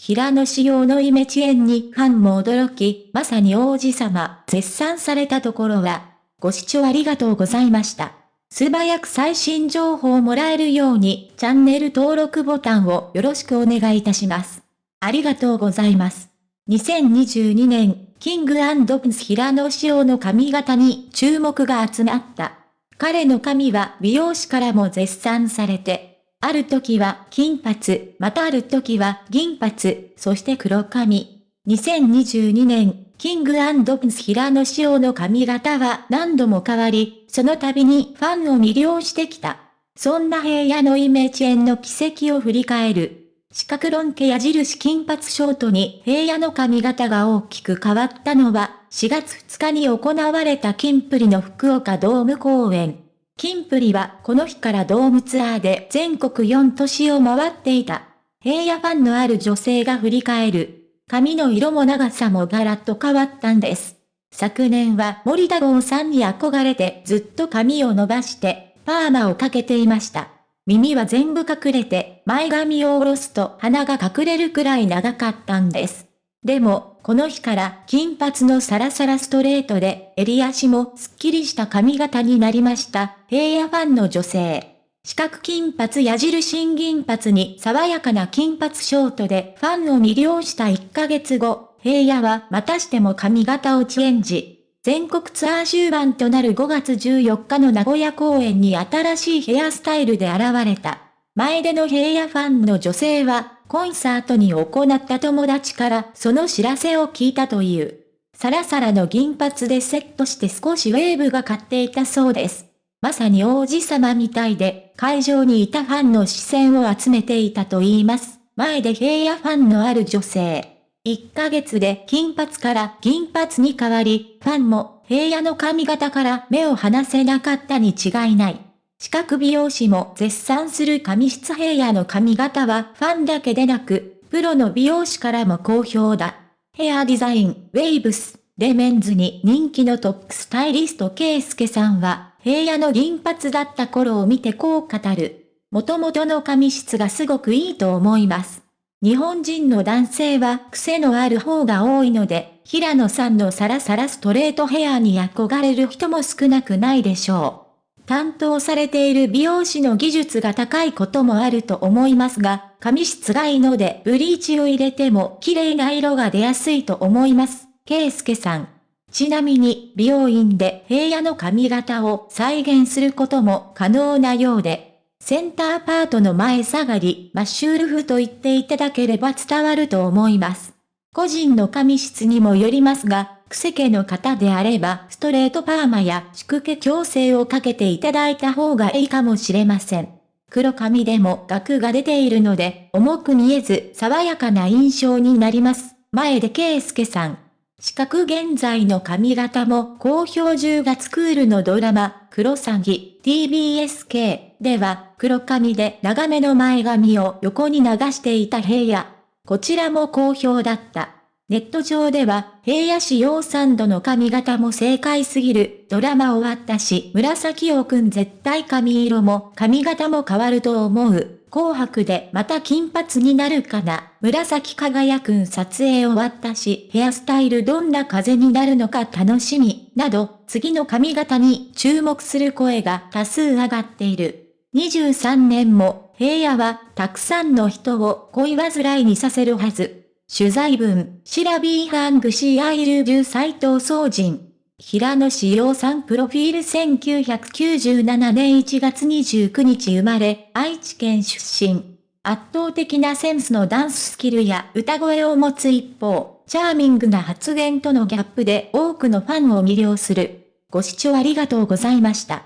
平野仕様のイメチェンにファンも驚き、まさに王子様、絶賛されたところは、ご視聴ありがとうございました。素早く最新情報をもらえるように、チャンネル登録ボタンをよろしくお願いいたします。ありがとうございます。2022年、キングプンス平野仕様の髪型に注目が集まった。彼の髪は美容師からも絶賛されて、ある時は金髪、またある時は銀髪、そして黒髪。2022年、キングプンス平野仕様の髪型は何度も変わり、その度にファンを魅了してきた。そんな平野のイメージ園の奇跡を振り返る。四角論家矢印金髪ショートに平野の髪型が大きく変わったのは、4月2日に行われた金プリの福岡ドーム公演。金プリはこの日からドームツアーで全国4都市を回っていた。平野ファンのある女性が振り返る。髪の色も長さもガラッと変わったんです。昨年は森田剛さんに憧れてずっと髪を伸ばしてパーマをかけていました。耳は全部隠れて、前髪を下ろすと鼻が隠れるくらい長かったんです。でも、この日から金髪のサラサラストレートで、襟足もスッキリした髪型になりました。平野ファンの女性。四角金髪矢印銀髪に爽やかな金髪ショートでファンを魅了した1ヶ月後、平野はまたしても髪型をチェンジ。全国ツアー終盤となる5月14日の名古屋公演に新しいヘアスタイルで現れた。前での平野ファンの女性は、コンサートに行った友達からその知らせを聞いたという。サラサラの銀髪でセットして少しウェーブが買っていたそうです。まさに王子様みたいで、会場にいたファンの視線を集めていたと言います。前で平野ファンのある女性。1ヶ月で金髪から銀髪に変わり、ファンも平野の髪型から目を離せなかったに違いない。四角美容師も絶賛する髪質平野の髪型はファンだけでなく、プロの美容師からも好評だ。ヘアデザイン、ウェイブス、レメンズに人気のトップスタイリストケイスケさんは、平野の銀髪だった頃を見てこう語る。元々の髪質がすごくいいと思います。日本人の男性は癖のある方が多いので、平野さんのサラサラストレートヘアに憧れる人も少なくないでしょう。担当されている美容師の技術が高いこともあると思いますが、髪質がいいのでブリーチを入れても綺麗な色が出やすいと思います。圭介さん。ちなみに美容院で平野の髪型を再現することも可能なようで、センターパートの前下がり、マッシュルフと言っていただければ伝わると思います。個人の髪質にもよりますが、癖毛の方であれば、ストレートパーマや宿毛矯正をかけていただいた方がいいかもしれません。黒髪でも額が出ているので、重く見えず、爽やかな印象になります。前で圭介さん。四角現在の髪型も好評10月クールのドラマ、クロサギ TBSK では黒髪で長めの前髪を横に流していた平野。こちらも好評だった。ネット上では平野紫耀さんの髪型も正解すぎる。ドラマ終わったし紫耀くん絶対髪色も髪型も変わると思う。紅白でまた金髪になるかな。紫耀くん撮影終わったし、ヘアスタイルどんな風になるのか楽しみ、など、次の髪型に注目する声が多数上がっている。23年も、平野はたくさんの人を恋煩いにさせるはず。取材文、しらべぇ編集部斎藤総人。平野志陽さんプロフィール1997年1月29日生まれ、愛知県出身。圧倒的なセンスのダンススキルや歌声を持つ一方、チャーミングな発言とのギャップで多くのファンを魅了する。ご視聴ありがとうございました。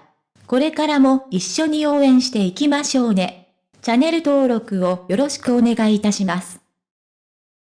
これからも一緒に応援していきましょうね。チャンネル登録をよろしくお願いいたします。